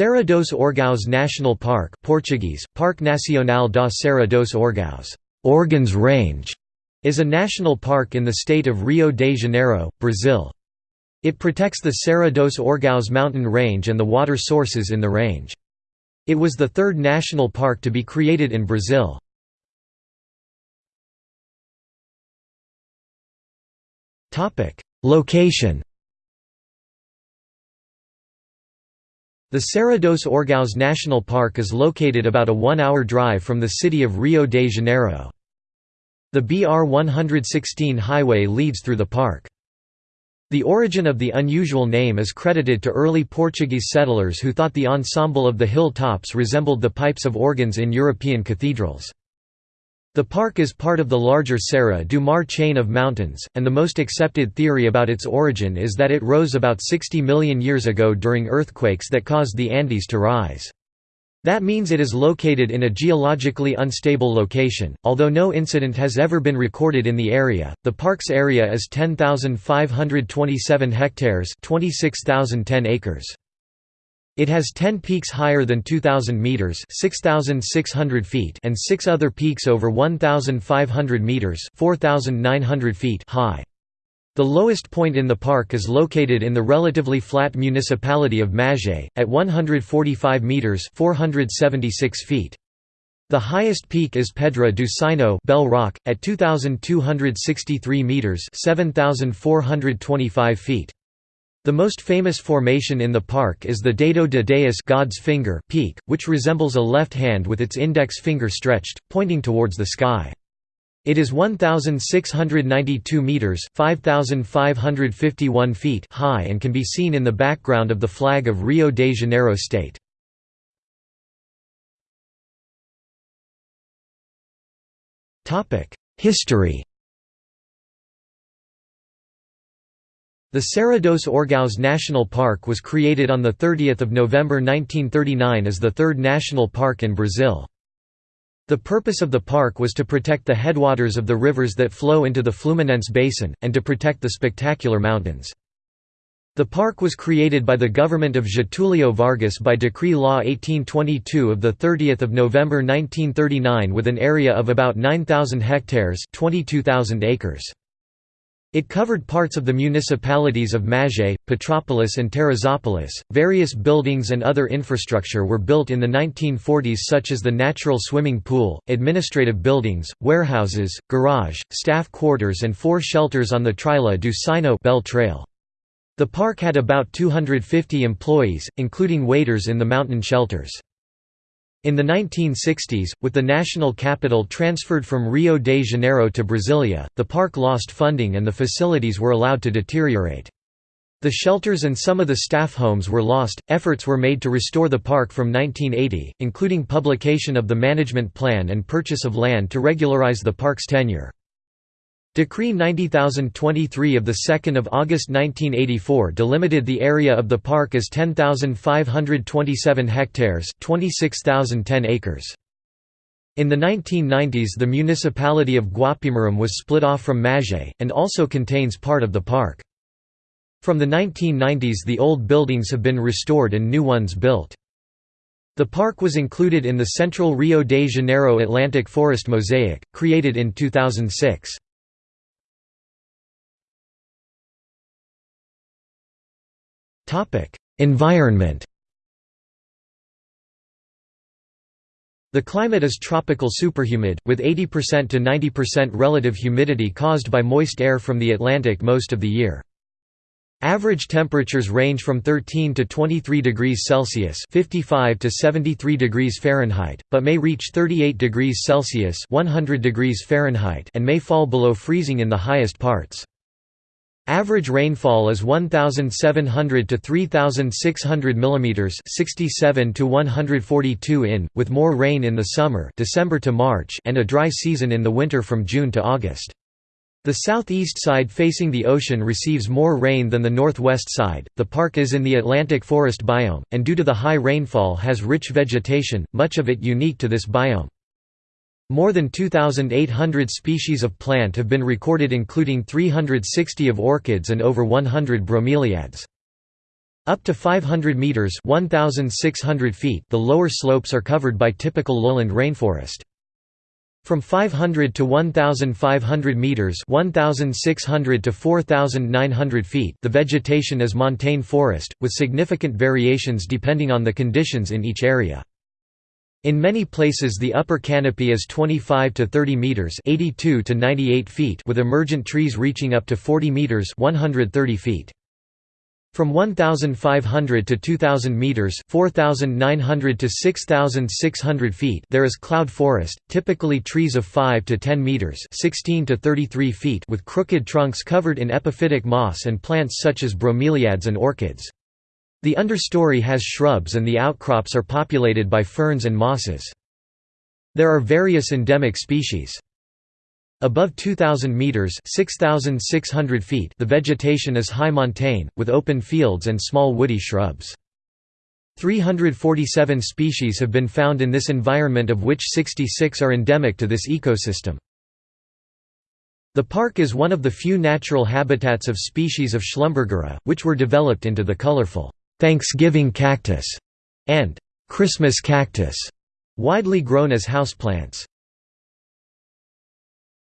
Serra dos Orgãos National Park Portuguese, Parque Nacional da Serra dos Orgãos Organs Range", is a national park in the state of Rio de Janeiro, Brazil. It protects the Serra dos Orgãos mountain range and the water sources in the range. It was the third national park to be created in Brazil. Location The Serra dos Orgãos National Park is located about a one-hour drive from the city of Rio de Janeiro. The BR-116 highway leads through the park. The origin of the unusual name is credited to early Portuguese settlers who thought the ensemble of the hill tops resembled the pipes of organs in European cathedrals. The park is part of the larger Serra do Mar chain of mountains, and the most accepted theory about its origin is that it rose about 60 million years ago during earthquakes that caused the Andes to rise. That means it is located in a geologically unstable location. Although no incident has ever been recorded in the area, the park's area is 10,527 hectares, 26,010 acres. It has 10 peaks higher than 2,000 metres 6,600 feet and six other peaks over 1,500 metres 4,900 feet high. The lowest point in the park is located in the relatively flat municipality of Magé, at 145 metres 476 feet. The highest peak is Pedra do Sino Bell Rock, at 2,263 metres 7,425 feet. The most famous formation in the park is the Dedo de Deus God's finger peak, which resembles a left hand with its index finger stretched, pointing towards the sky. It is 1,692 metres 5,551 feet high and can be seen in the background of the flag of Rio de Janeiro state. History The Serra dos Orgãos National Park was created on 30 November 1939 as the third national park in Brazil. The purpose of the park was to protect the headwaters of the rivers that flow into the Fluminense Basin, and to protect the spectacular mountains. The park was created by the government of Getúlio Vargas by Decree Law 1822 of 30 November 1939 with an area of about 9,000 hectares 22,000 acres. It covered parts of the municipalities of Magé, Petrópolis and Teresópolis. Various buildings and other infrastructure were built in the 1940s such as the natural swimming pool, administrative buildings, warehouses, garage, staff quarters and four shelters on the Trilha do Sino Bell Trail. The park had about 250 employees, including waiters in the mountain shelters. In the 1960s, with the national capital transferred from Rio de Janeiro to Brasilia, the park lost funding and the facilities were allowed to deteriorate. The shelters and some of the staff homes were lost. Efforts were made to restore the park from 1980, including publication of the management plan and purchase of land to regularize the park's tenure. Decree 90023 of 2 August 1984 delimited the area of the park as 10,527 hectares 26,010 acres. In the 1990s the municipality of Guapimirim was split off from Magé, and also contains part of the park. From the 1990s the old buildings have been restored and new ones built. The park was included in the Central Rio de Janeiro Atlantic Forest Mosaic, created in 2006. Environment The climate is tropical superhumid, with 80% to 90% relative humidity caused by moist air from the Atlantic most of the year. Average temperatures range from 13 to 23 degrees Celsius (55 to 73 degrees Fahrenheit), but may reach 38 degrees Celsius (100 degrees Fahrenheit) and may fall below freezing in the highest parts. Average rainfall is 1700 to 3600 mm 67 to 142 in with more rain in the summer December to March and a dry season in the winter from June to August. The southeast side facing the ocean receives more rain than the northwest side. The park is in the Atlantic forest biome and due to the high rainfall has rich vegetation, much of it unique to this biome. More than 2,800 species of plant have been recorded including 360 of orchids and over 100 bromeliads. Up to 500 meters (1600 feet), the lower slopes are covered by typical lowland rainforest. From 500 to 1,500 meters (1,600 to 4,900 feet), the vegetation is montane forest, with significant variations depending on the conditions in each area. In many places the upper canopy is 25 to 30 meters (82 to 98 feet), with emergent trees reaching up to 40 meters (130 feet). From 1,500 to 2,000 meters (4,900 to 6,600 feet), there is cloud forest, typically trees of 5 to 10 meters (16 to 33 feet), with crooked trunks covered in epiphytic moss and plants such as bromeliads and orchids. The understory has shrubs and the outcrops are populated by ferns and mosses. There are various endemic species. Above 2,000 metres 6,600 feet the vegetation is high montane, with open fields and small woody shrubs. 347 species have been found in this environment of which 66 are endemic to this ecosystem. The park is one of the few natural habitats of species of Schlumbergera, which were developed into the colorful Thanksgiving cactus and Christmas cactus, widely grown as houseplants.